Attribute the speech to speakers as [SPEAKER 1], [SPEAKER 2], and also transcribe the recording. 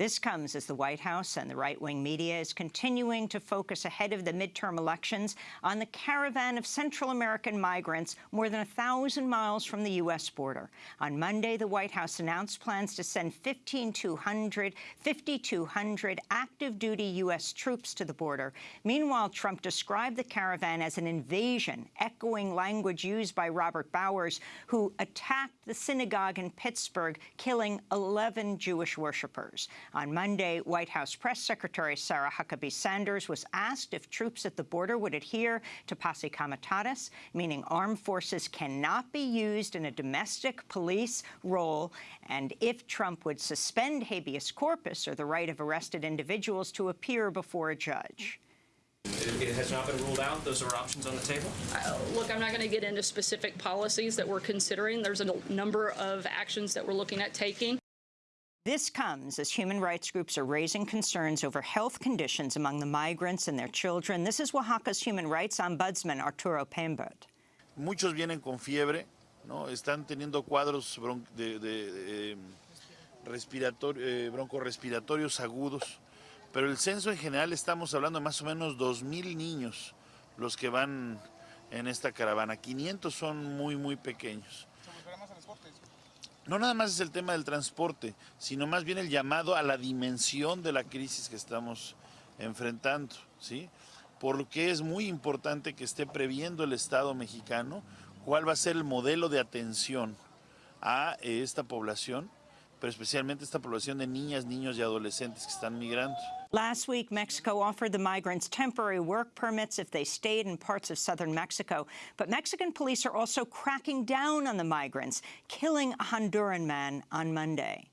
[SPEAKER 1] This comes as the White House and the right-wing media is continuing to focus ahead of the midterm elections on the caravan of Central American migrants more than a thousand miles from the U.S. border. On Monday, the White House announced plans to send 1,500, 5,200 active-duty U.S. troops to the border. Meanwhile, Trump described the caravan as an invasion, echoing language used by Robert Bowers, who attacked the synagogue in Pittsburgh, killing 11 Jewish worshippers. On Monday, White House Press Secretary Sarah Huckabee Sanders was asked if troops at the border would adhere to posse comitatus, meaning armed forces cannot be used in a domestic police role, and if Trump would suspend habeas corpus or the right of arrested individuals to appear before a judge.
[SPEAKER 2] It has not been ruled out. Those are options on the table.
[SPEAKER 3] Uh, look, I'm not going to get into specific policies that we're considering. There's a number of actions that we're looking at taking.
[SPEAKER 1] This comes as human rights groups are raising concerns over health conditions among the migrants and their children. This is Oaxaca's human rights ombudsman, Arturo Pembert.
[SPEAKER 4] Muchos vienen con fiebre, ¿no? están teniendo cuadros bron de, de, de respirator eh, broncorespiratorios agudos, pero el censo en general estamos hablando de más o menos 2.000 niños los que van en esta caravana. 500 son muy, muy pequeños. No nada más es el tema del transporte, sino más bien el llamado a la dimensión de la crisis que estamos enfrentando, ¿sí? Por lo que es muy importante que esté previendo el Estado mexicano cuál va a ser el modelo de atención a esta población, pero especialmente esta población de niñas, niños y adolescentes que están migrando.
[SPEAKER 1] Last week, Mexico offered the migrants temporary work permits if they stayed in parts of southern Mexico. But Mexican police are also cracking down on the migrants, killing a Honduran man on Monday.